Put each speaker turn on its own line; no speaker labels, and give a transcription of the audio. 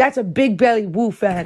That's a big belly woo fan.